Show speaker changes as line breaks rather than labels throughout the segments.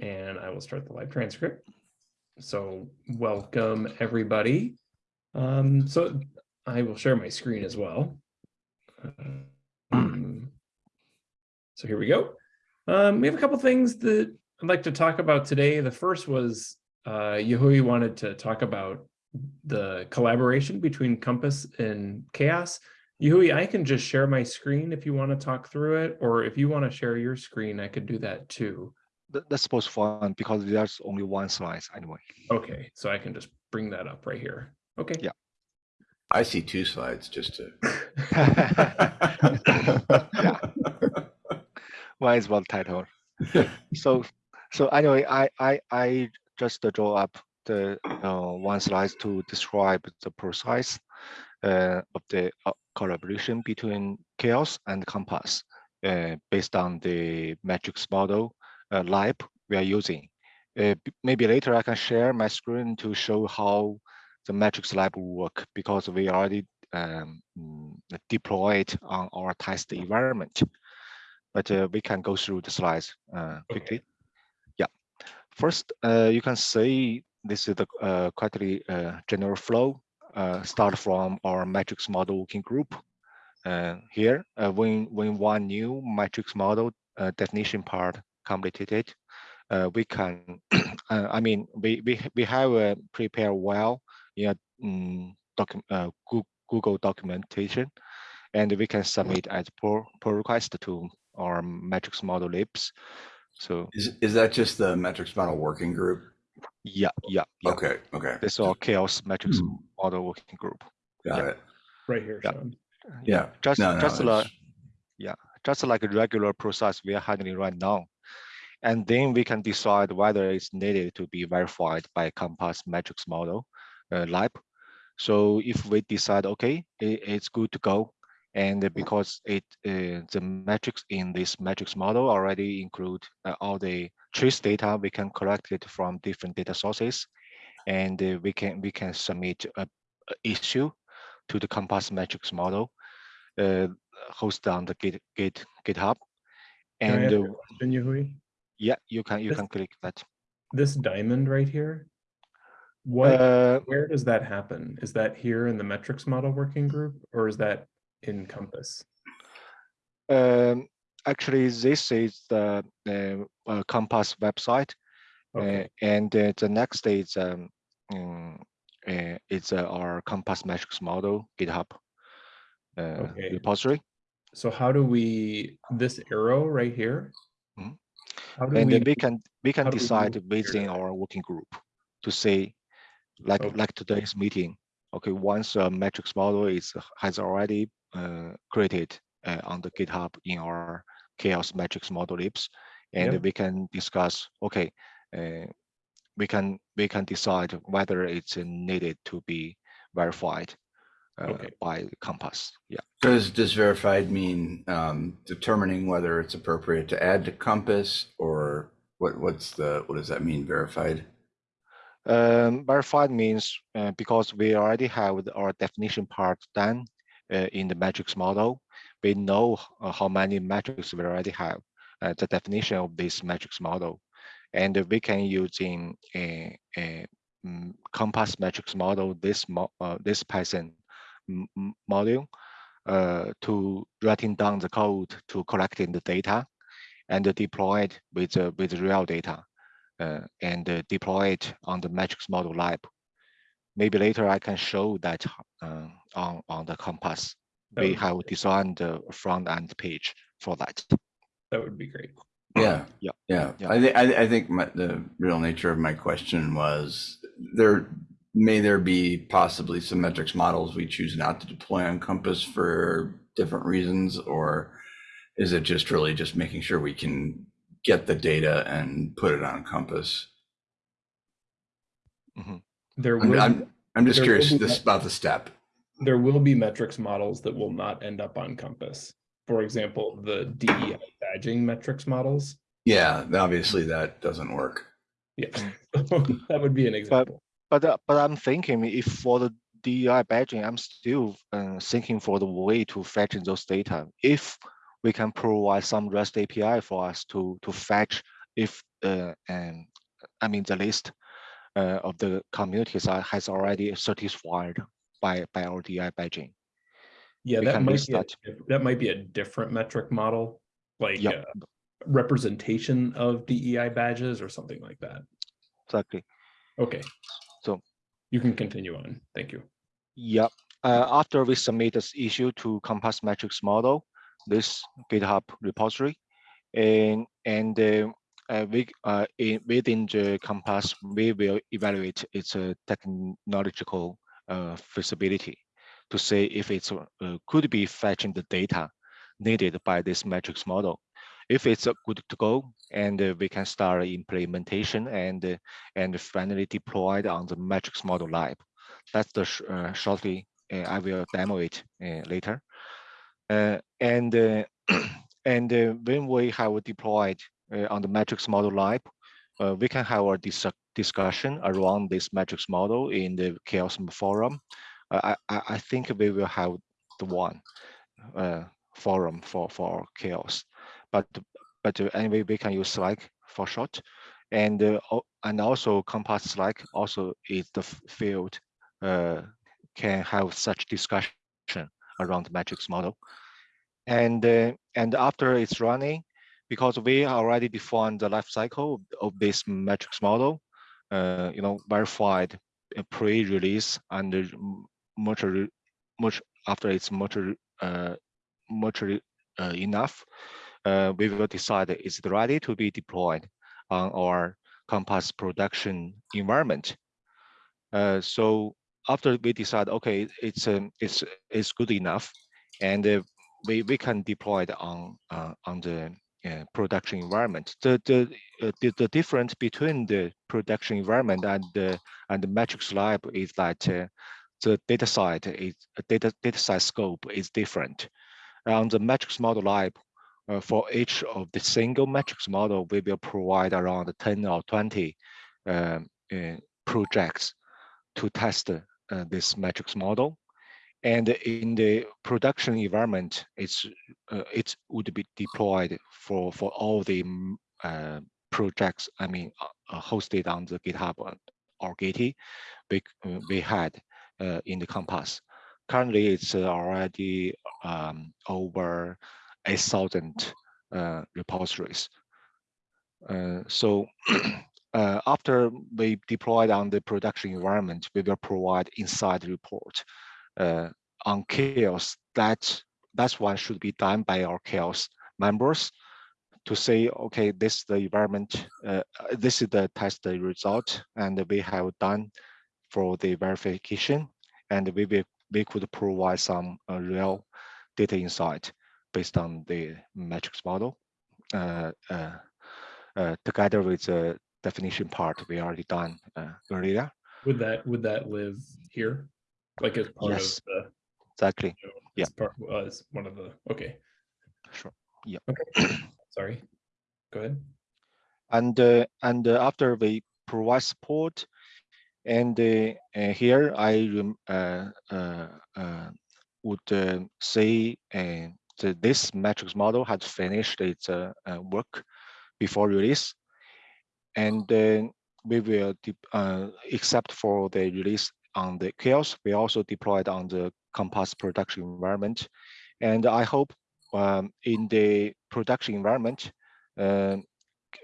and I will start the live transcript. So welcome everybody. Um, so I will share my screen as well. Um, so here we go. Um, we have a couple things that I'd like to talk about today. The first was uh, wanted to talk about the collaboration between Compass and Chaos. Yahui, I can just share my screen if you want to talk through it, or if you want to share your screen, I could do that too.
That, that's supposed fun because there's only one slide anyway.
Okay, so I can just bring that up right here. Okay.
Yeah.
I see two slides just to.
yeah. One is one title. so so anyway, I I I just draw up the uh, one slide to describe the process uh, of the uh, collaboration between Chaos and Compass uh, based on the metrics model uh, lab we are using. Uh, maybe later I can share my screen to show how the metrics lab will work because we already um, deployed on our test environment. But uh, we can go through the slides uh, quickly.
Okay.
Yeah. First, uh, you can see this is the uh, quite uh, general flow. Uh, start from our metrics model working group. here, when when one new metrics model definition part completed, we can. I mean, we we we have prepared well in um, document Google documentation, and we can submit as pull, pull request to our metrics model libs. So
Is, is that just the metrics model working group?
yeah, yeah, yeah.
Okay, okay,
This is our chaos metrics
Hmm.
model working group.
got
Yeah.
it.
Right here,
Yeah.
Sean.
Yeah.
Just
No, no,
just like
it's-
just like a regular process we are handling right now. And then we can decide whether it's needed to be verified by Compass metrics model uh, lab. So if we decide, okay, it, it's good to go, and because it uh, the metrics in this metrics model already include uh, all the trace data, we can collect it from different data sources, and uh, we can we can submit a, a issue to the Compass metrics model uh, hosted on the Git, Git GitHub.
Can I
And
ask a question, Yahui?
yeah, you can you
This-
can click that.
This diamond right here, what,
Uh,
where does that happen? Is that here in the metrics model working group, or is that in Compass?
um, actually, this is the uh, uh, Compass website, uh, and uh, the next is um, um, uh, it's uh, our Compass metrics model GitHub uh,
Okay.
repository.
so how do we, this arrow right here? How do
and
we,
then we can we can decide within our working group to say like
Okay.
like today's meeting okay once a metrics model is has already uh, created uh, on the github in our chaos metrics model libs and
Yep.
we can discuss okay uh, we can we can decide whether it's needed to be verified uh,
Okay.
by compass yeah
Does, does verified mean um, determining whether it's appropriate to add to Compass or what, what's the, what does that mean, verified?
Um, verified means uh, because we already have our definition part done uh, in the metrics model, we know uh, how many metrics we already have, uh, the definition of this metrics model. And we can using a, a mm, compass metrics model, this mo uh, this Python m- m- module uh, to writing down the code to collecting the data and deploy it with, uh, with real data uh, and uh, deploy it on the metrics model lab. Maybe later I can show that uh, on, on the Compass.
That
We have designed the front end page for that.
that would be great.
Yeah.
Yeah.
Yeah.
Yeah.
I think, I, I think my, the real nature of my question was there, may there be possibly some metrics models we choose not to deploy on Compass for different reasons? Or is it just really just making sure we can get the data and put it on Compass? Mm-hmm.
There
I'm,
will,
I'm, I'm just
there
curious
be
this
met-
about the step.
there will be metrics models that will not end up on Compass. For example, the DEI badging metrics models.
Yeah, obviously that doesn't work.
Yeah, that would be an example.
But uh, but I'm thinking if for the DEI badging, I'm still uh, thinking for the way to fetch those data. If we can provide some REST API for us to to fetch if uh, and I mean the list uh, of the communities are, has already satisfied by by our DI badging.
Yeah,
We
that might be, a
that.
diff- that might be a different metric model, like
Yep.
uh, representation of DEI badges or something like that.
Exactly.
Okay.
So-
You can continue on. Thank you.
Yep. Uh, after we submit this issue to Compass Metrics model, this GitHub repository, and and uh, uh, we uh, in within the Compass, we will evaluate its uh, technological uh, feasibility to see if it's uh, could be fetching the data needed by this metrics model. If it's good to go, and uh, we can start implementation and uh, and finally deployed on the metrics model lab. That's the sh uh, shortly. I will demo it later. And and when we have deployed on the metrics model lab, we can have a dis discussion around this metrics model in the chaos forum. I, I I think we will have the one uh, forum for for chaos, but but uh, anyway we can use Slack for short, and uh, and also Compass Slack also is the field uh, can have such discussion around the metrics model. And and after it's running, because we already defined the life cycle of this metrics model, uh, you know, verified pre-release and m- mature, much after it's mature, uh, mature uh, enough, uh, we will decide is it ready to be deployed on our Compass production environment. Uh, so after we decide, okay, it's um, it's it's good enough, and uh, we we can deploy it on uh, on the uh, production environment. The the, uh, the the difference between the production environment and the and the metrics lab is that the data site is data data site scope is different. On the metrics model lab, uh, for each of the single metrics model, we will provide around 10 or 20 um, uh, projects to test uh, this metrics model. And in the production environment, it's uh, it would be deployed for for all the mm, uh, projects. I mean, uh, hosted on the GitHub or- Gitee we we had in the Compass. Currently, it's already um, over 8,000 uh, repositories. Uh, so uh, after we deployed on the production environment, we will provide inside report on chaos. That that's one should be done by our chaos members to say, okay, this is the environment, uh, this is the test result, and we have done for the verification, and we will we could provide some uh, real data insight based on the metrics model uh, uh, uh, together with the definition part we already done uh, earlier.
Would that, would that live here? Like as part of the,
Exactly.
you know,
Yeah.
part, uh, as one of the, okay,
Sure. Yeah.
okay, sorry. Go ahead.
And uh, and uh, after we provide support, and here I uh, uh, uh, would uh, say that this metrics model had finished its uh, uh, work before release, and then we will uh, except for the release on the chaos, we also deployed on the Compass production environment, and I hope um, in the production environment. Uh,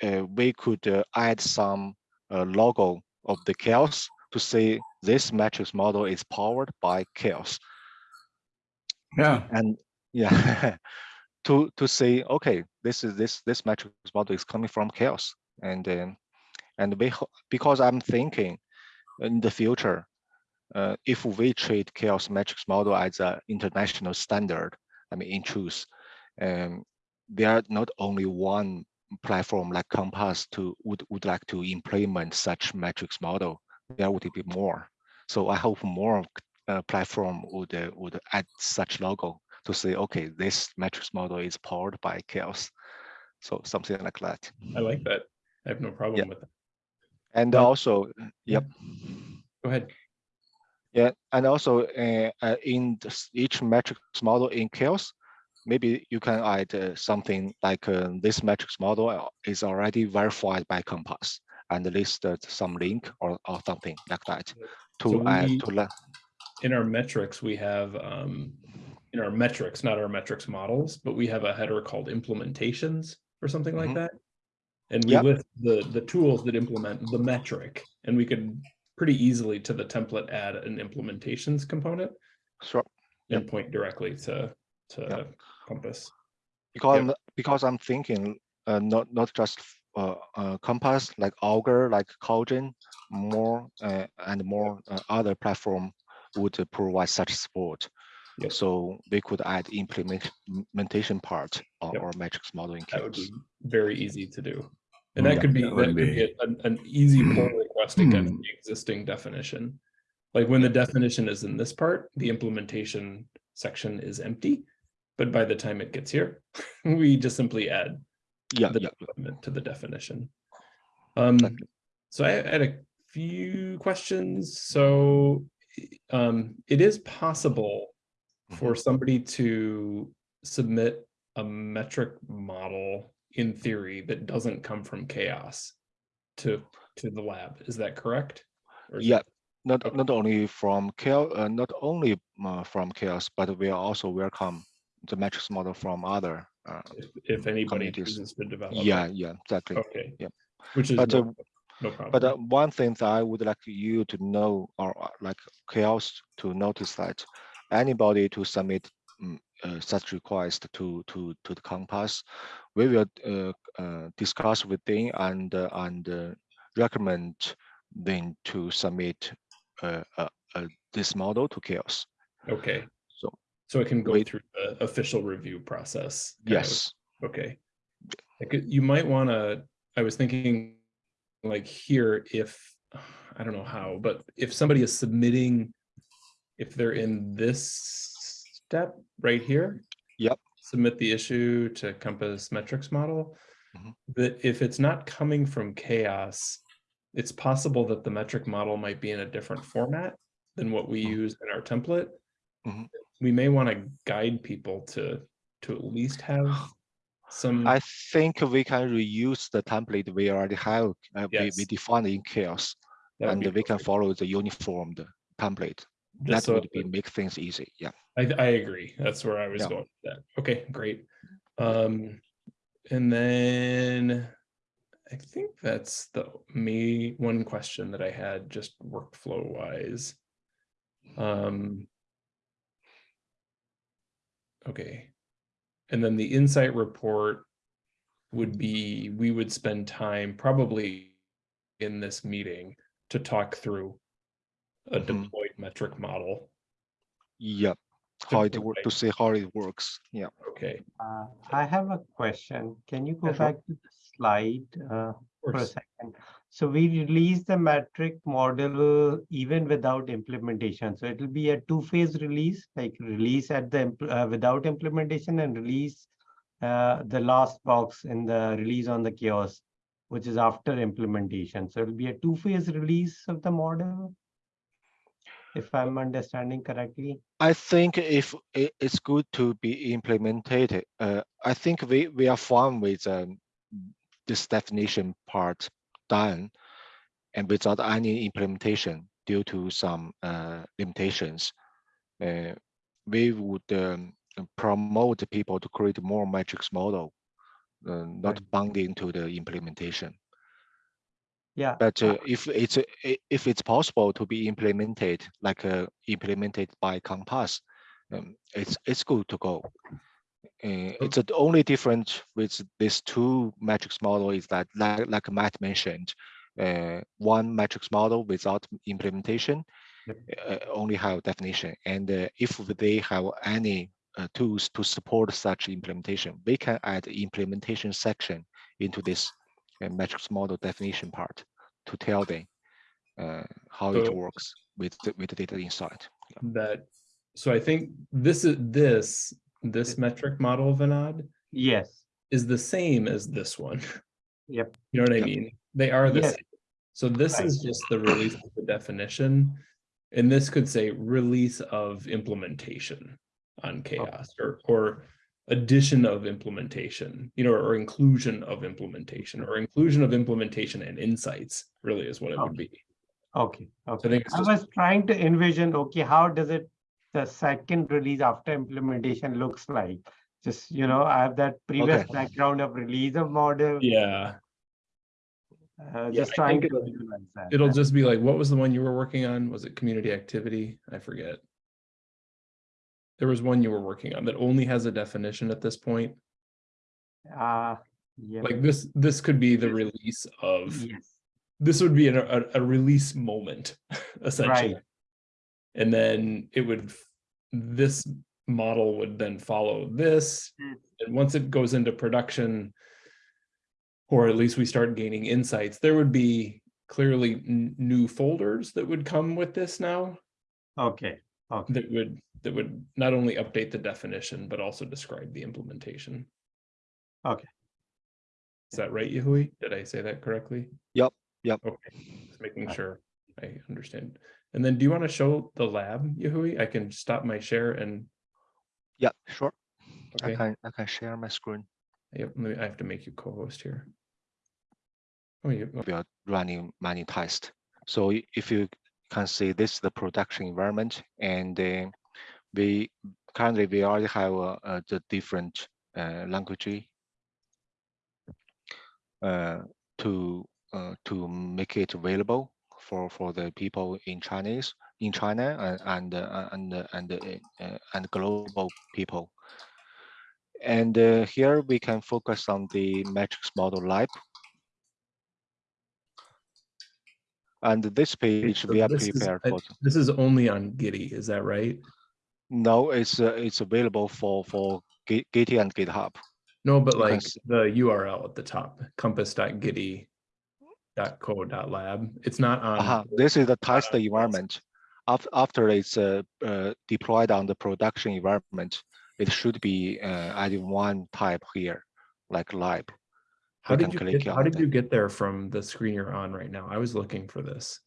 uh, we could uh, add some uh, logo of the chaos to say this metrics model is powered by chaos.
Yeah,
and yeah. To to say okay this is this this metrics model is coming from chaos and um, and we because i'm thinking in the future uh, if we treat chaos metrics model as an international standard i mean in truth um, there are not only one platform like compass to would, would like to implement such metrics model. There would be more. So i hope more uh, platform would uh, would add such logo to say, okay, this metrics model is powered by chaos. So something like that.
I like that. I have no problem with that.
And
Well,
also,
yeah.
yep,
Go ahead.
yeah, and also uh, uh, in this- each metrics model in chaos, maybe you can add uh, something like uh, this metrics model uh, is already verified by Compass and list some link or, or something like that to
So
add
we-
to let.
in our metrics, we have, um, in our metrics, not our metrics models, but we have a header called implementations or something like
Mhm.
that. And we
Yep.
list the, the tools that implement the metric, and we could pretty easily to the template add an implementations component
Sure.
and point directly to, to
Yep.
Compass.
Because. I'm- because I'm thinking uh, not not just uh, uh, Compass like Augur, like Cauldron, more uh, and more uh, other platform would provide such support.
Yep.
So they could add implement- implementation part of
Yep.
our metrics model in
That would be very easy to do. And
Mm,
that could be,
that
that could be
be-
an, an easy pull request against
Hmm.
the existing definition. Like when the definition is in this part, the implementation section is empty. But by the time it gets here, we just simply add
Yeah,
the
yeah.
development to the definition. Um,
Exactly.
so I had a few questions. So um, it is possible for somebody to submit a metric model in theory that doesn't come from chaos to to the lab. Is that correct? Is
Yeah, not
Okay.
not only from chaos, uh, not only uh, from chaos, but we are also welcome the metrics model from other. Uh,
If, if anybody chooses to develop.
yeah,
it.
yeah, exactly.
Okay.
Yep.
Which is
But,
no,
uh,
no problem.
But uh, one thing that I would like you to know, or uh, like chaos to notice that anybody to submit mm, uh, such request to to to the Compass, we will uh, uh, discuss with them and uh, and uh, recommend them to submit uh, uh, uh, this model to chaos.
Okay.
So
So it can go
wait.
through the official review process. kind of.
yes,
Okay. You might want to, I was thinking like here, if, I don't know how, but if somebody is submitting, if they're in this step right here.
Yep.
Submit the issue to Compass metrics model.
Mhm.
That if it's not coming from chaos, it's possible that the metric model might be in a different format than what we
Mhm.
use in our template.
Mhm.
We may want to guide people to, to at least have some.
I think we can reuse the template we already have. Uh, we, we defined in chaos, and we can follow the uniformed template.
Just
that
so
would be make things easy. Yeah.
I, I agree. That's where I was
Yeah.
going with that. Okay, great. Um, and then I think that's the me, one question that I had just workflow wise. Um. Okay. And then the insight report would be, we would spend time probably in this meeting to talk through a
Mhm.
deployed metric model.
Yeah. How it
Simple
work to see how it works. Yeah.
Okay.
Uh, I have a question. Can you go
Yeah, sure.
back to the slide uh, for a second? So we release the metric model even without implementation. So it'll be a two-phase release, like release at the uh, without implementation and release uh, the last box in the release on the chaos, which is after implementation. So it'll be a two-phase release of the model. If I'm understanding correctly.
I think if it, it's good to be implemented, uh, I think we, we are fine with um, this definition part done and without any implementation due to some uh, limitations. Uh, we would um, promote people to create more metrics model, uh, not
Right.
bounding to the implementation.
Yeah.
But
uh,
uh, if it's uh, if it's possible to be implemented, like uh, implemented by Compass, um, it's it's good to go. Uh, it's uh, the only difference with these two metrics model is that, like, like Matt mentioned, uh, one metrics model without implementation
Yep.
uh, only have definition, and uh, if they have any uh, tools to support such implementation, we can add implementation section into this metrics model definition part to tell them uh, how it works with the, with the data insight.
that, so I think this is, this, this metric model, of Vinod,
Yes.
is the same as this one.
Yep.
You know what I
Yep.
mean? They are the
Yes.
same. So this
Right.
is just the release of the definition. And this could say release of implementation on chaos or, or addition of implementation, you know, or inclusion of implementation, or inclusion of implementation and insights, really is what it would be.
Okay,
I
okay.
think it's
I was trying to envision, okay, how does it, the second release after implementation looks like? Just, you know, I have that previous
Okay.
background of release of model.
yeah,
Uh, just
I
trying to
it'll-
that.
it'll just be like, what was the one you were working on? Was it community activity? I forget. There was one you were working on that only has a definition at this point.
Uh, yeah.
Like this, this could be the release of,
Yes,
this would be an- a, a release moment, essentially.
right,
And then it would, this model would then follow this.
Mm.
And once it goes into production, or at least we start gaining insights, there would be clearly new folders that would come with this now
okay, okay.
that would, that would not only update the definition, but also describe the implementation.
Okay.
Is that right, Yahui? Did I say that correctly?
Yep, yep.
Okay, just making
Right.
sure I understand. And then do you want to show the lab, Yahui? I can stop my share and,
Yeah, sure. I
okay,
can I can share my screen.
yep, let me- I have to make you co-host here. Oh, you, oh.
We are running many tests. So if you can see this is the production environment and then we currently we already have uh, uh, the different uh, language uh, to uh, to make it available for for the people in Chinese in China and and uh, and and uh, uh, and global people. And uh, here we can focus on the matrix model lab. And this page
so
we are
is-
prepared
I-
for.
This is only on Gitee, is that right?
No, it's uh, it's available for for Git and GitHub.
No, but like
s-
the URL at the top, compass.gitee.co.lab. It's not on.
Uh-huh. This is the test
on
environment. After after it's uh, uh, deployed on the production environment, it should be uh, adding one type here, like lab.
How did you get, how did
that.
you get there from the screen you're on right now? I was looking for this.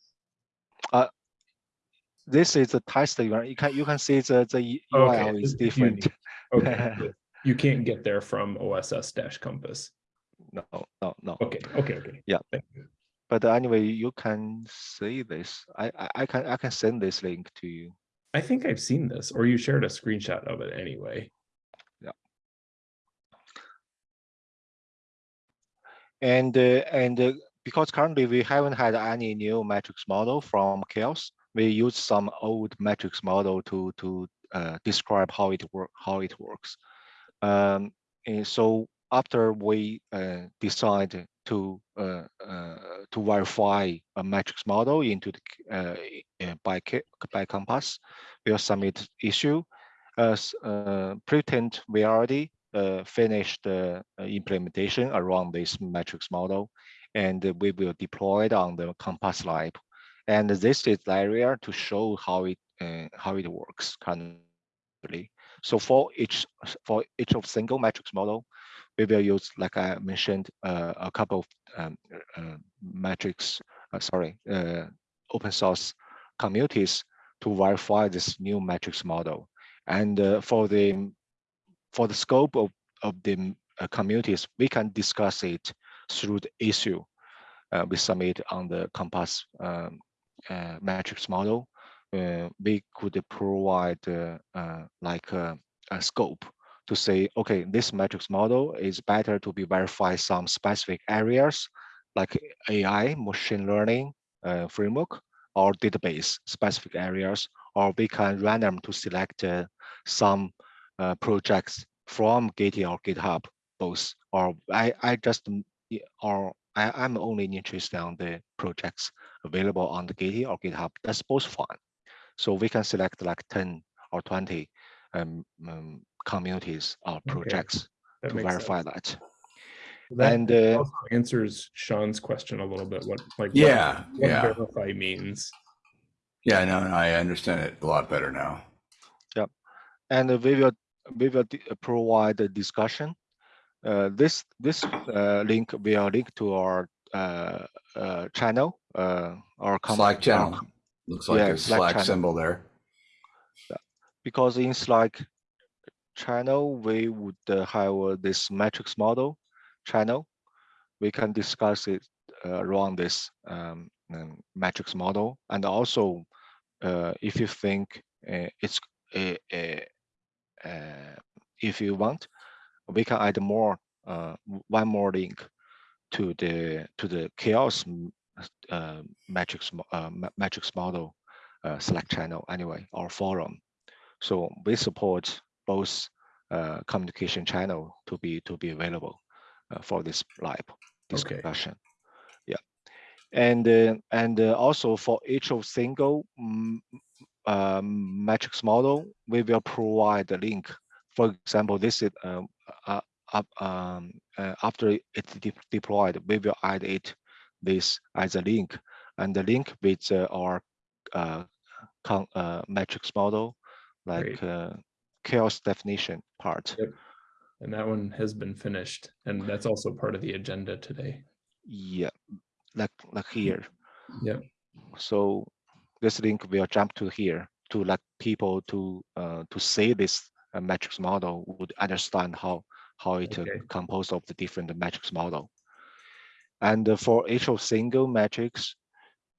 This is the test. You can you can see the the U-
Okay,
URL is different.
unique. Okay, you can't get there from OSS dash compass.
No, no, no.
Okay, okay, okay.
Yeah.
You.
But anyway, you can see this. I, I I can I can send this link to you.
I think I've seen this, or you shared a screenshot of it anyway. Yeah.
And uh, and uh, because currently we haven't had any new metrics model from Chaos, we use some old metrics model to to uh, describe how it work how it works. Um, and so after we uh, decide to uh, uh, to verify a metrics model into the uh, uh, by by Compass, we'll submit issue. As pretend we already finished the implementation around this metrics model, and we will deploy it on the Compass Lab. And this is the area to show how it uh, how it works currently. So for each for each of single matrix model, we will use, like I mentioned, uh, a couple of um, uh, matrix, uh, sorry, uh, open source communities to verify this new matrix model. And uh, for the for the scope of of the uh, communities, we can discuss it through the issue uh, we submit on the Compass um, uh, matrix model. Uh, we could provide uh, uh, like a, a scope to say, okay, this matrix model is better to be verified some specific areas like AI, machine learning uh, framework, or database specific areas, or we can random to select uh, some uh, projects from Git or GitHub, both. Or I, I just, mm, or I, I'm only interested on the projects available on the Git or GitHub. That's both fine. So we can select like 10 or 20 um, um, communities or projects
That
to verify
sense.
that.
That
And uh,
also answers Sean's question a little bit, what, like.
Yeah,
What
yeah,
verify means.
yeah. No, no, I understand it a lot better now.
Yep, and we will we will provide a discussion. Uh, this this uh, link will link to our uh, channel, uh, com-
Slack channel. Looks like
Yeah,
a
Slack
Slack symbol there.
because in Slack channel, we would uh, have uh, this matrix model channel. We can discuss it uh, around this um, um, matrix model. And also, uh, if you think it's a, a, uh, if you want, we can add more uh, one more link to the to the chaos uh, matrix uh, matrix model uh, Slack channel anyway or forum. So we support both uh, communication channel to be to be available uh, for this live
Okay.
discussion. Yeah, and uh, and uh, also for each of single um, matrix model, we will provide the link. For example, this is up um, uh, after it's de- deployed, we will add it this as a link, and the link with uh, our uh, con- uh, matrix model, like uh, chaos definition part.
Yep. And that one has been finished, and that's also part of the agenda today.
Yeah, like like here.
Yeah.
So this link will jump to here to let people to uh, to see this matrix model would understand how how it uh,
Okay.
composed of the different matrix model. And uh, for each of single matrix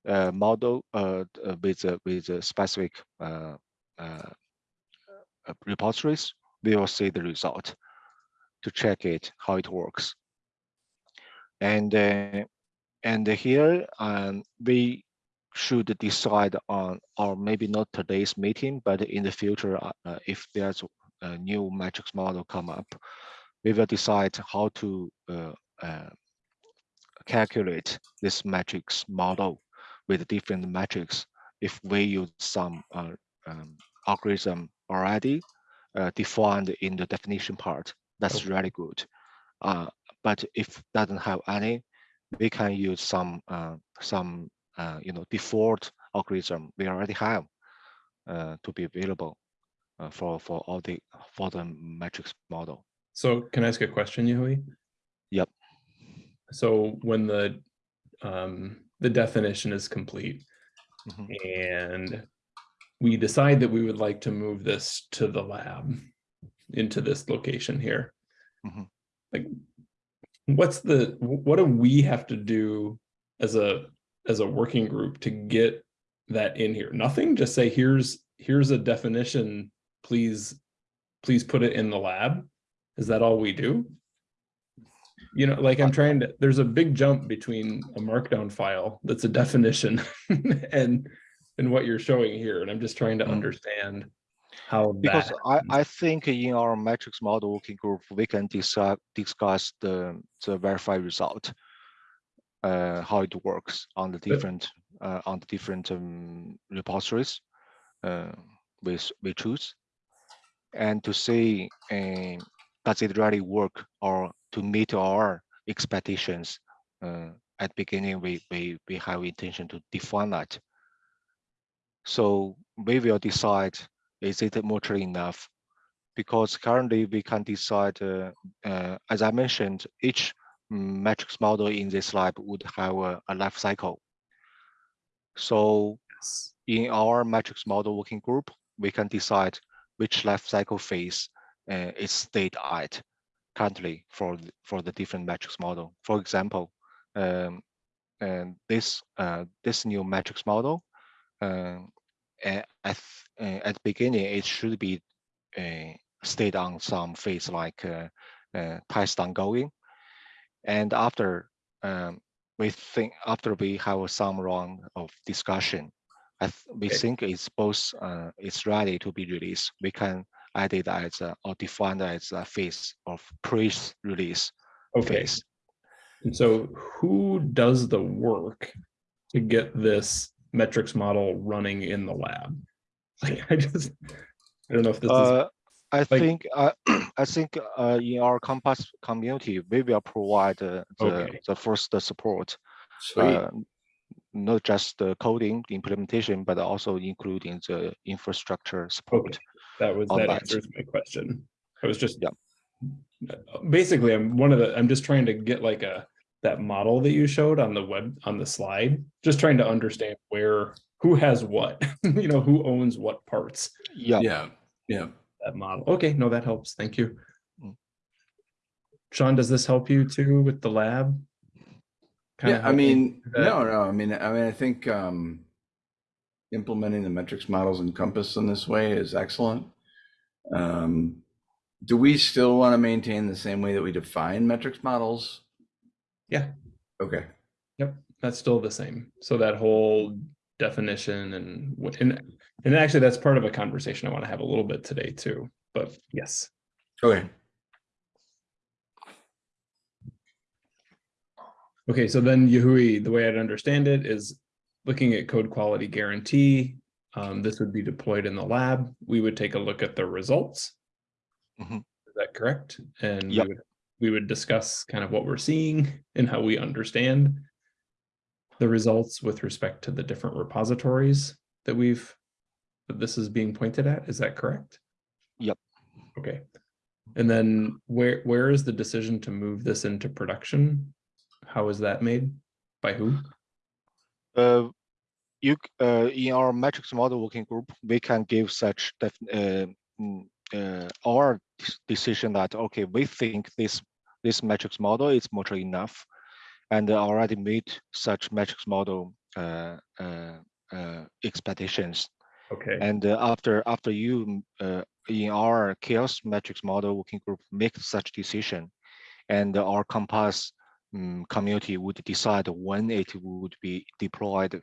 uh, model uh, uh, with a, with a specific uh, uh, uh, repositories, we will see the result to check it how it works. And uh, and here um, we should decide on, or maybe not today's meeting, but in the future, uh, uh, if there's a new matrix model come up, we will decide how to uh, uh, calculate this matrix model with different metrics. If we use some uh, um, algorithm already defined in the definition part, that's
Okay.
really good. Uh, but if doesn't have any, we can use some uh, some uh, you know default algorithm we already have uh, to be available uh, for for all the for the matrix model.
So can I ask a question, Yahui?
Yep.
So when the um, the definition is complete
Mhm.
and we decide that we would like to move this to the lab into this location here.
Mhm.
Like, what's the, what do we have to do as a, as a working group to get that in here? Nothing, just say, here's, here's a definition, please, please put it in the lab? Is that all we do? You know, like I'm trying to, there's a big jump between a markdown file that's a definition and, and what you're showing here. And I'm just trying to
Mm.
understand how
Because I, I think in our metrics model working group, we can discuss discuss the the verified result, uh, how it works on the different uh, on the different um, repositories uh, we we choose, and to see uh, does it really work or to meet our expectations. Uh, at beginning, we we we have intention to define that. So we will decide is it mature enough? Because currently we can decide, uh, uh, as I mentioned, each matrix model in this lab would have a, a life cycle. So in our matrix model working group, we can decide which life cycle phase uh, is state at currently for th- for the different metrics model. For example, um, and this uh, this new metrics model, um, a- at uh, at the beginning it should be uh, stayed on some phase like uh, uh, test ongoing, and after um, we think after we have some round of discussion, I th- we
Okay.
think it's both uh, it's ready to be released. We can add it as a, or defined as a phase of pre-release
okay.
phase.
And so who does the work to get this metrics model running in the lab? Like, I just, I don't know if this is,
Uh, I think uh, I think uh, in our Compass community, we will provide uh, the
Okay.
the first support, uh, not just the coding the implementation, but also including the infrastructure support.
That was, that
that.
answers my question. I was just.
Yeah.
Basically, I'm one of the, I'm just trying to get like a, that model that you showed on the web, on the slide, just trying to understand where, who has what, you know, who owns what parts.
Yeah,
Yeah, yeah.
that model. Okay, no, that helps. Thank you.
Mm.
Sean, does this help you too with the lab? Kinda
Yeah, I mean,
do that?
no, no, I mean, I mean, I think um, implementing the metrics models in Compass in this way is excellent. Um, do we still want to maintain the same way that we define metrics models?
Yeah.
Okay.
Yep, that's still the same. So that whole definition and and, and actually that's part of a conversation I want to have a little bit today too, but yes.
Okay.
Okay, so then Yahui, the way I'd understand it is looking at code quality guarantee. Um, this would be deployed in the lab. We would take a look at the results.
Mhm.
Is that correct? And we would, we would discuss kind of what we're seeing and how we understand the results with respect to the different repositories that we've, that this is being pointed at. Is that correct?
Yep.
Okay. And then where, where is the decision to move this into production? How is that made? By who?
Uh, you, uh, in our metrics model working group, we can give such uh, mm, uh, our decision that, okay, we think this, this metrics model is mature enough and already meet such metrics model, uh, uh, uh, expectations.
Okay,
And after, after you, in our chaos metrics model working group, make such decision, and our Compass um, community would decide when it would be deployed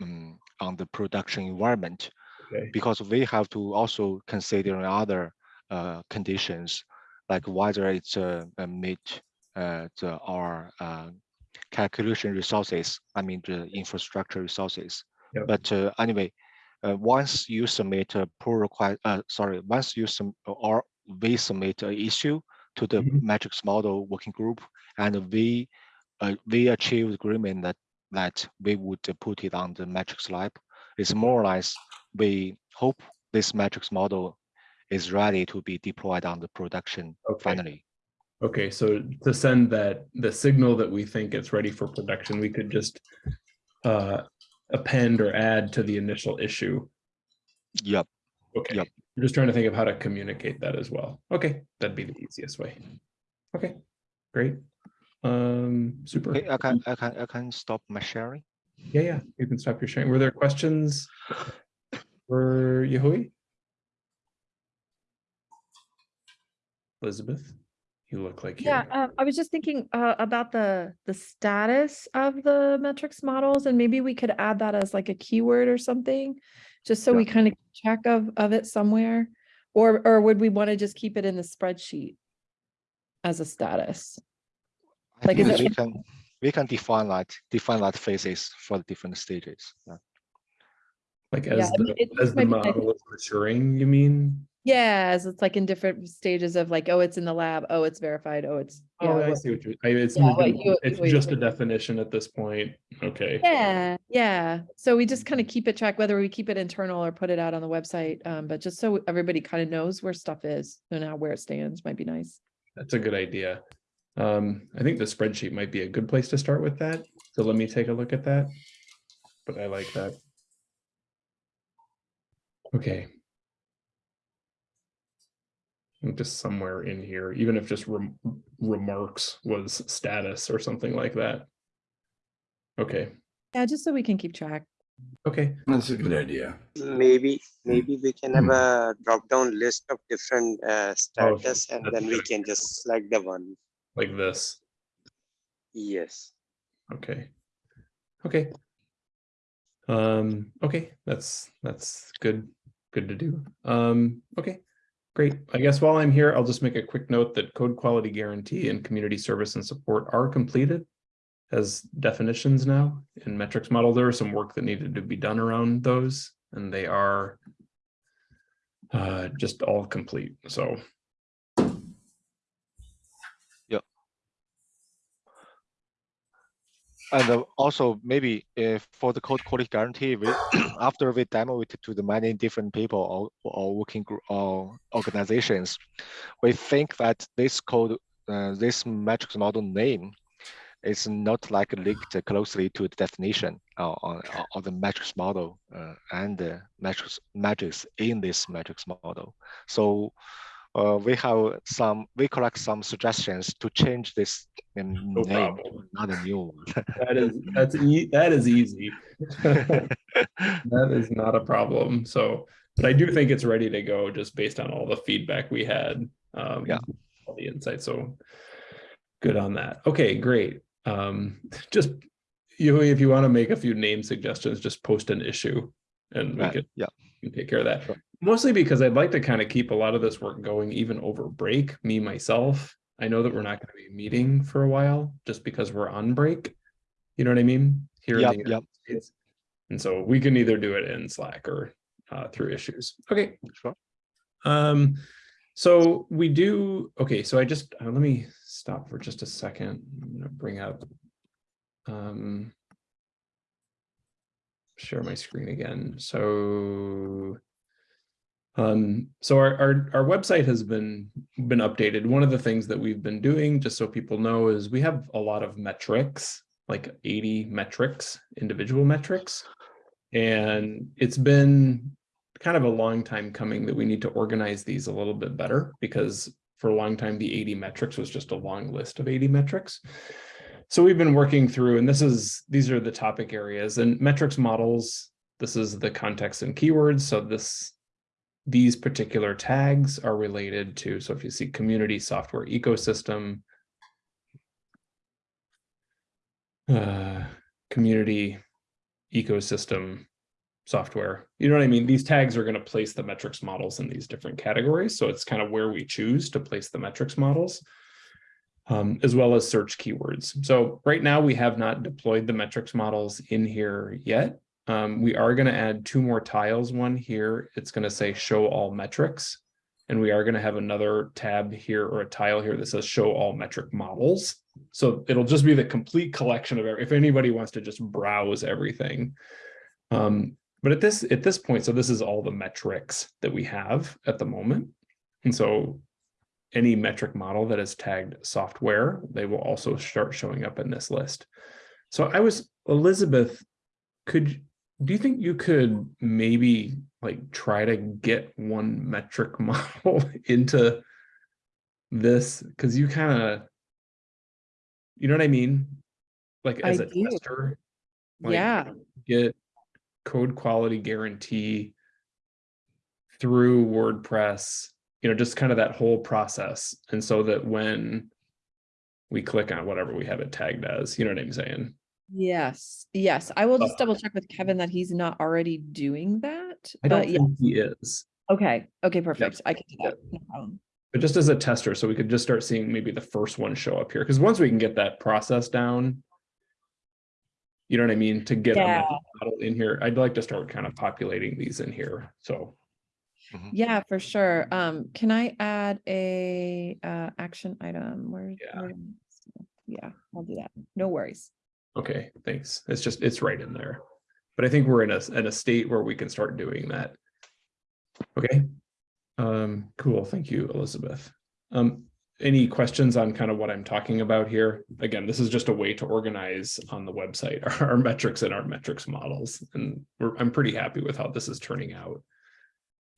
um, on the production environment,
okay,
because we have to also consider other uh, conditions, like whether it's uh, meet uh, the, our uh, calculation resources, I mean, the infrastructure resources.
Yep.
But uh, anyway, uh, once you submit a pull request, uh, sorry, once you sum, or we submit an issue to the
Mhm.
metrics model working group, and we uh, we achieve agreement that that we would uh, put it on the metrics lab. It's more or less we hope this metrics model is ready to be deployed on the production
Okay.
finally.
okay, so to send that, the signal that we think it's ready for production, we could just uh, append or add to the initial issue.
Yep.
Okay.
Yep.
I'm just trying to think of how to communicate that as well. Okay, that'd be the easiest way. Okay, great. Um, super.
Okay, I can I can I can stop my sharing.
Yeah, yeah, you can stop your sharing. Were there questions for Yahui? Elizabeth, you look like.
Yeah, uh, I was just thinking uh, about the the status of the metrics models, and maybe we could add that as like a keyword or something, just so
Yeah.
we kind of check of of it somewhere, or or would we want to just keep it in the spreadsheet as a status?
I
Like,
think
is
that
it-
we can we can define that define that phases for the different stages. Yeah.
Like
Yeah,
as
I mean,
the,
it
as the
might be
model is maturing, you mean?
Yeah, as it's like in different stages of like, oh, it's in the lab, oh, it's verified, oh, it's. yeah,
Oh, I
what-
see what you, I- it's,
Yeah,
moved
what you-
it's
what you-
just a definition at this point. Okay.
Yeah, yeah. So we just kind of keep it track, whether we keep it internal or put it out on the website. Um, but just so everybody kind of knows where stuff is and how where it stands might be nice.
That's a good idea. Um, I think the spreadsheet might be a good place to start with that. So let me take a look at that. But I like that. Okay. I think Just somewhere in here, even if just rem- remarks was status or something like that. Okay,
Yeah, just so we can keep track.
okay,
That's a good idea.
maybe maybe we can have
Hmm.
a drop down list of different uh,
Oh,
status and then we
good.
can just select the one
like this.
yes
Okay. Okay. Um, okay, that's, that's good, good to do. Um, okay, great. I guess while I'm here, I'll just make a quick note that code quality guarantee and community service and support are completed as definitions now in metrics model. There was some work that needed to be done around those and they are uh, just all complete, so.
And uh, also maybe if for the code quality guarantee, we after we demo it to the many different people or, or working group or organizations, we think that this code, uh, this metrics model name is not like linked closely to the definition uh, on, of the metrics model uh, and the metrics, matrix in this metrics model. So uh, we have some, we collect some suggestions to change this um,
No
name,
problem.
not a new one.
That is, that's, e- that is easy. That is not a problem. So, but I do think it's ready to go just based on all the feedback we had. Um,
Yeah.
All the insights. So good on that. Okay, great. Um, just you, if you want to make a few name suggestions, just post an issue and we
Right,
could
yeah.
can take care of that.
Sure.
Mostly because I'd like to kind of keep a lot of this work going even over break, me myself. I know that we're not going to be meeting for a while just because we're on break. You know what I mean? Here in
Yep,
the
yep.
United States. And so we can either do it in Slack or uh, through issues. Okay.
Sure.
Um, so we do, okay, so I just, uh, let me stop for just a second. I'm gonna bring up. Um. Share my screen again, so. Um, so our, our, our website has been, been updated. One of the things that we've been doing, just so people know, is we have a lot of metrics, like eighty metrics, individual metrics. And it's been kind of a long time coming that we need to organize these a little bit better because for a long time, the 80 metrics was just a long list of 80 metrics. So we've been working through, and this is, these are the topic areas and metrics models. This is the context and keywords. So this, these particular tags are related to, so if you see community software ecosystem, uh, community ecosystem software. You know what I mean? These tags are going to place the metrics models in these different categories. So it's kind of where we choose to place the metrics models, um, as well as search keywords. So right now we have not deployed the metrics models in here yet. Um, we are going to add two more tiles, one here. It's going to say show all metrics. And we are going to have another tab here or a tile here that says show all metric models. So it'll just be the complete collection of, if anybody wants to just browse everything. Um, but at this, at this point, so this is all the metrics that we have at the moment. And so any metric model that is tagged software, they will also start showing up in this list. So I was, Elizabeth, could, do you think you could maybe like try to get one metric model into this? Cause you kind of, you know what I mean? Like as
I
a
do.
tester, like,
Yeah,
get code quality guarantee through WordPress, you know, just kind of that whole process. And so that when we click on whatever we have it tagged as, you know what I'm saying?
Yes, yes. I will just
Uh,
double check with Kevin that he's not already doing that.
I don't
But yeah,
think he is,
okay, okay, perfect. I can do that. No problem.
but just as a tester, so we could just start seeing maybe the first one show up here. Because once we can get that process down, you know what I mean, to get a
Yeah.
method model in here, I'd like to start kind of populating these in here. So
Yeah, for sure. Um, can I add a uh action item? Where?
Yeah.
where- Yeah, I'll do that. No worries.
Okay, thanks. It's just, it's right in there. But I think we're in a, in a state where we can start doing that. Okay. Um, cool. Thank you, Elizabeth. Um, any questions on kind of what I'm talking about here? Again, this is just a way to organize on the website our, our metrics and our metrics models. And I'm pretty happy with how this is turning out.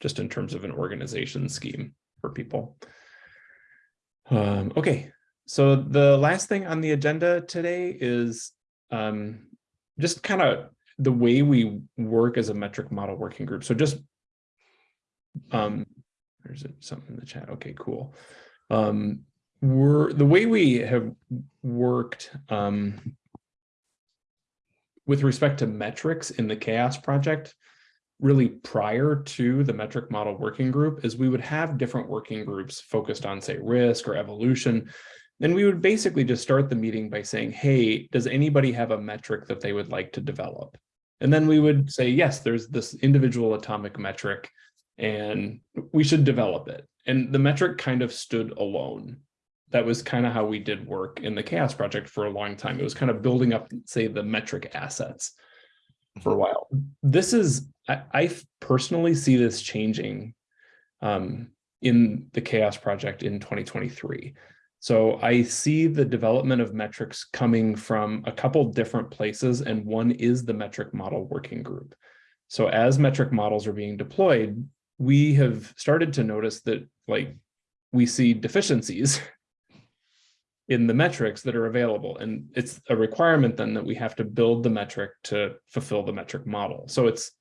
Just in terms of an organization scheme for people. Um, okay, so the last thing on the agenda today is um, just kind of the way we work as a metric model working group. So just um, there's something in the chat. Okay, cool. Um, we're the way we have worked um, with respect to metrics in the CHAOSS project really prior to the metric model working group is we would have different working groups focused on say risk or evolution then we would basically just start the meeting by saying, hey, does anybody have a metric that they would like to develop? And then we would say, yes, there's this individual atomic metric and we should develop it. And the metric kind of stood alone. That was kind of how we did work in the CHAOSS project for a long time. It was kind of building up, say, the metric assets for a while. This is, I, I personally see this changing um, in the CHAOSS project in 2023. So I see the development of metrics coming from a couple different places, and one is the metric model working group. So as metric models are being deployed, we have started to notice that like we see deficiencies in the metrics that are available. And it's a requirement then that we have to build the metric to fulfill the metric model. So it's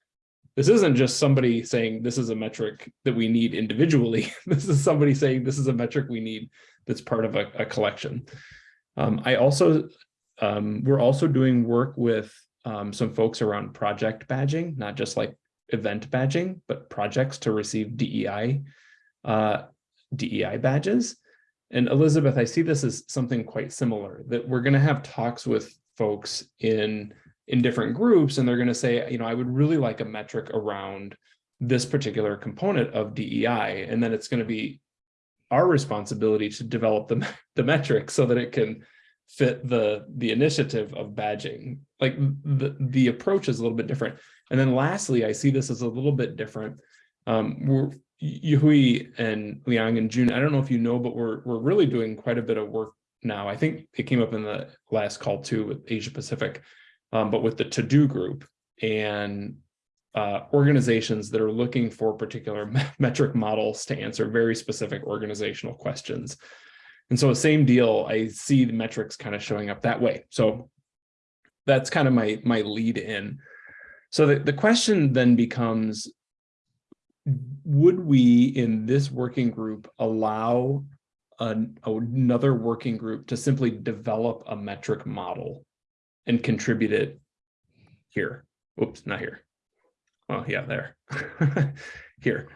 this isn't just somebody saying this is a metric that we need individually. This is somebody saying this is a metric we need that's part of a, a collection. Um, I also, um, we're also doing work with um, some folks around project badging, not just like event badging, but projects to receive DEI, uh, DEI badges. And Elizabeth, I see this as something quite similar, that we're going to have talks with folks in in different groups and they're going to say, you know, I would really like a metric around this particular component of DEI. And then it's going to be our responsibility to develop the, the metric so that it can fit the the initiative of badging. Like the, the approach is a little bit different. And then lastly, I see this as a little bit different. Um, we're Yahui and Liang and June, I don't know if you know, but we're we're really doing quite a bit of work now. I think it came up in the last call too with Asia Pacific um, but with the to-do group and uh, organizations that are looking for particular metric models to answer very specific organizational questions. And so same deal, I see the metrics kind of showing up that way. So that's kind of my, my lead in. So the, the question then becomes, would we in this working group allow an, another working group to simply develop a metric model and contribute it here. Oops, not here. Oh, yeah, there. here.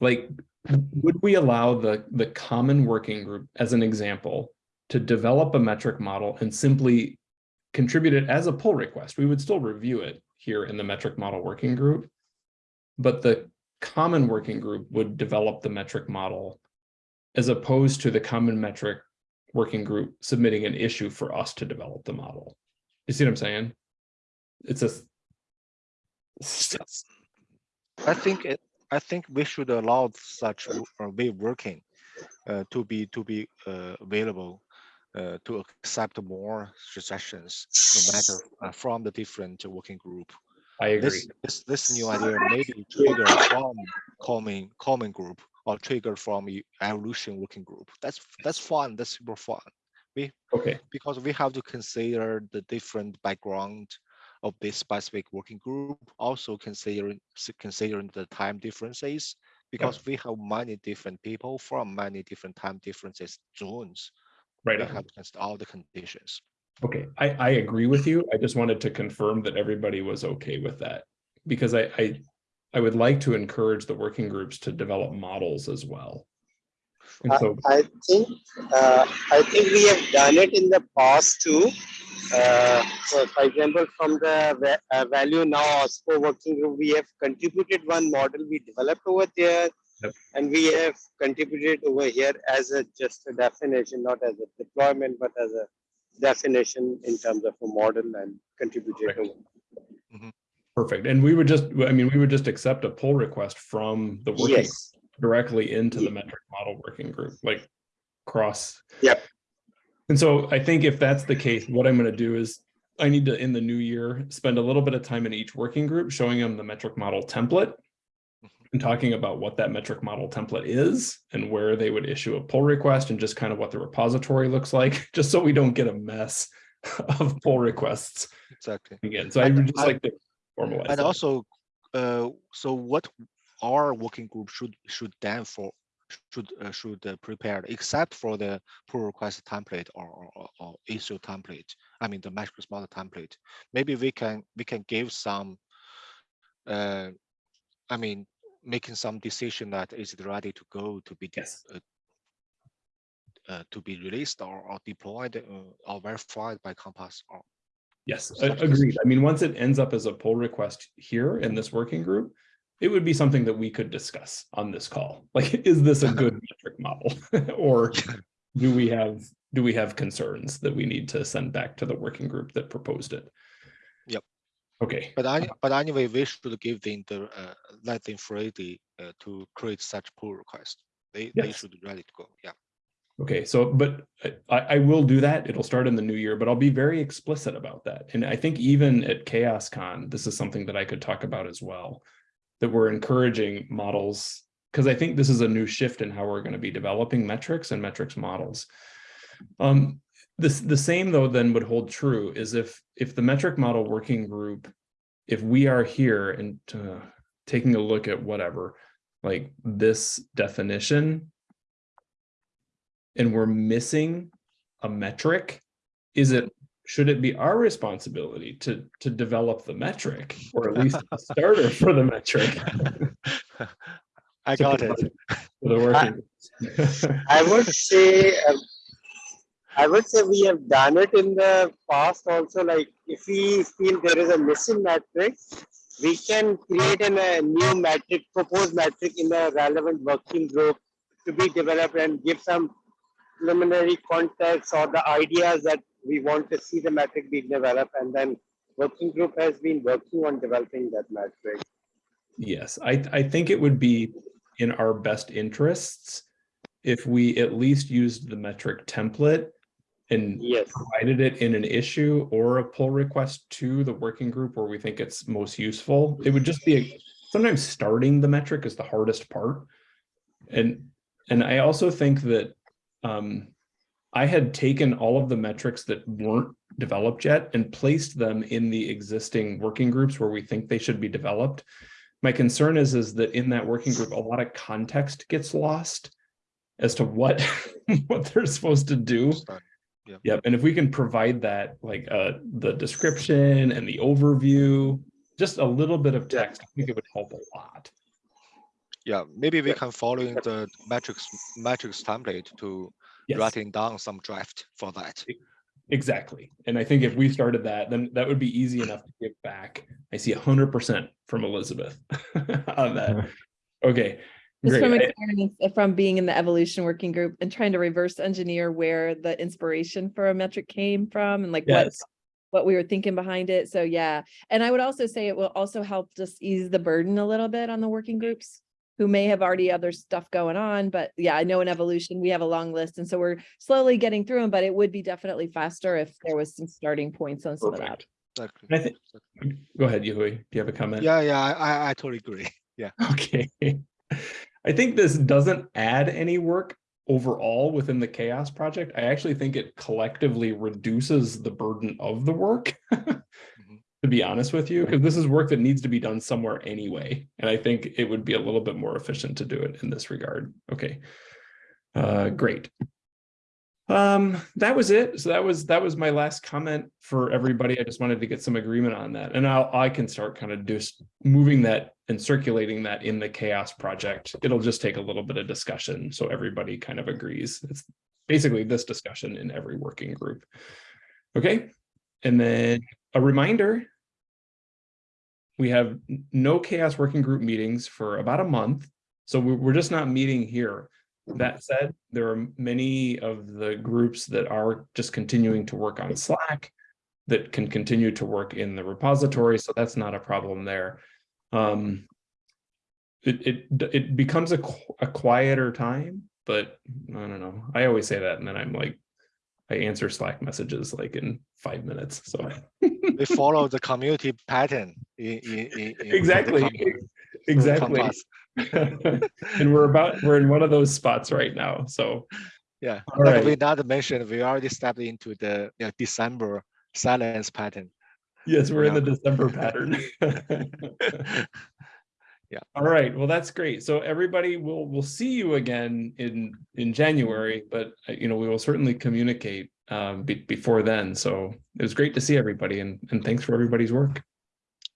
Like, would we allow the, the common working group, as an example, to develop a metric model and simply contribute it as a pull request? We would still review it here in the metric model working group, but the common working group would develop the metric model as opposed to the common metric working group submitting an issue for us to develop the model. You see what I'm saying? It's a.
I think it, I think we should allow such uh, way of working uh, to be to be uh, available uh, to accept more suggestions, no matter uh, from the different working group.
I agree.
This this this new idea maybe trigger from common common group or trigger from evolution working group. That's that's fun. That's super fun. We
Okay,
because we have to consider the different background of this specific working group. Also considering considering the time differences because we have many different people from many different time differences zones.
right.
We
on.
have to consider all the conditions.
Okay, I, I agree with you. I just wanted to confirm that everybody was okay with that. Because I, I, I would like to encourage the working groups to develop models as well. And
I I think, uh, I think we have done it in the past too. Uh, so for example, from the uh, value now OSPO working group, we have contributed one model we developed over there.
Yep.
And we have contributed over here as a just a definition, not as a deployment, but as a definition in terms of a model and contributed
Correct.
over.
Perfect. And we would just, I mean, we would just accept a pull request from the working
Yes,
directly into the metric model working group, like cross.
Yep.
And so I think if that's the case, what I'm gonna do is I need to, in the new year, spend a little bit of time in each working group, showing them the metric model template. Mm-hmm. And talking about what that metric model template is and where they would issue a pull request and just kind of what the repository looks like, just so we don't get a mess of pull requests
Exactly.
again. So I
And
would just
I-
like to formalize.
And
that.
also, uh, so what our working group should should then for should uh, should uh, prepare except for the pull request template or, or, or- issue template. I mean the matrix model template. Maybe we can we can give some. Uh, I mean, making some decision that is it ready to go to be
Yes.
uh, uh, to be released or, or deployed uh, or verified by Compass or
Yes, agreed. I mean, once it ends up as a pull request here in this working group, it would be something that we could discuss on this call. Like, is this a good metric model? Or do we have, do we have concerns that we need to send back to the working group that proposed it?
Yep.
Okay,
But any, but anyway, we should give the, uh, let them free the, uh, to create such pull request. They, they should ready to go, yeah.
Okay, so, but I, I will do that. It'll start in the new year, but I'll be very explicit about that. And I think even at CHAOSScon, this is something that I could talk about as well. That we're encouraging models, because I think this is a new shift in how we're going to be developing metrics and metrics models. Um, this, the same though then would hold true is if, if the metric model working group, if we are here and uh, taking a look at whatever, like this definition, and we're missing a metric, is it, should it be our responsibility to, to develop the metric? Or at least a starter for the metric?
I
to
got it.
provide For the working. groups?
I would say, uh, I would say we have done it in the past also, like if we feel there is a missing metric, we can create an, a new metric, proposed metric in a relevant working group to be developed and give some preliminary context or the ideas that we want to see the metric being developed and then working group has been working on developing that metric.
Yes, I, I think it would be in our best interests if we at least used the metric template and
Yes,
provided it in an issue or a pull request to the working group where we think it's most useful. It would just be, a- sometimes starting the metric is the hardest part. And, and I also think that um, I had taken all of the metrics that weren't developed yet and placed them in the existing working groups where we think they should be developed. My concern is, is that in that working group, a lot of context gets lost as to what, what they're supposed to do.
Understand.
Yep, and if we can provide that, like, uh, the description and the overview, just a little bit of text, I think it would help a lot.
Yeah, maybe we
Yeah.
can follow in the matrix matrix template to
Yes,
writing down some draft for that.
exactly. And I think if we started that, then that would be easy enough to give back. I see hundred percent from Elizabeth on that. Okay,
Just from
great. I-
experience, uh, from being in the evolution working group and trying to reverse engineer where the inspiration for a metric came from and like what what we were thinking behind it. So yeah, and I would also say it will also help just ease the burden a little bit on the working groups who may have already other stuff going on, but yeah, I know in evolution, we have a long list, and so we're slowly getting through them, but it would be definitely faster if there was some starting points on some of that.
Exactly.
I think, go ahead, Yui, do you have a comment?
Yeah, yeah, I, I, I totally agree. Yeah.
Okay. I think this doesn't add any work overall within the CHAOSS project. I actually think it collectively reduces the burden of the work. To be honest with you, because this is work that needs to be done somewhere anyway. And I think it would be a little bit more efficient to do it in this regard. Okay. Uh, great. Um, that was it. So that was, that was my last comment for everybody. I just wanted to get some agreement on that. And I'll, I can start kind of just moving that and circulating that in the CHAOSS project. It'll just take a little bit of discussion. So everybody kind of agrees. It's basically this discussion in every working group. Okay. And then a reminder. We have no CHAOSS working group meetings for about a month. So we- we're just not meeting here. That said, there are many of the groups that are just continuing to work on Slack that can continue to work in the repository, so that's not a problem there. Um, it, it, it becomes a, a quieter time, but I don't know. I always say that and then I'm like, I answer Slack messages like in five minutes, so.
We follow the community pattern in, in, in-.
Exactly, exactly. And we're about, we're in one of those spots right now, so.
Yeah,
All
like we
right.
not mentioned, we already stepped into the you know, December silence pattern.
Yes, we're in the December pattern.
Yeah.
All right, well, that's great. So everybody will, will see you again in, in January, but uh, you know, we will certainly communicate um, be- before then. So it was great to see everybody and, and thanks for everybody's work.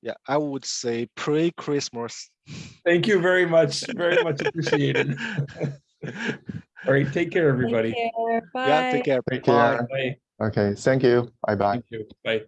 Yeah, I would say pre-Christmas.
Thank you very much, very much appreciated. All right, take care, everybody.
Take care,
Yeah,
Bye.
take care.
Right,
Bye.
Bye.
Okay, thank you. Bye bye.
Thank you. Bye.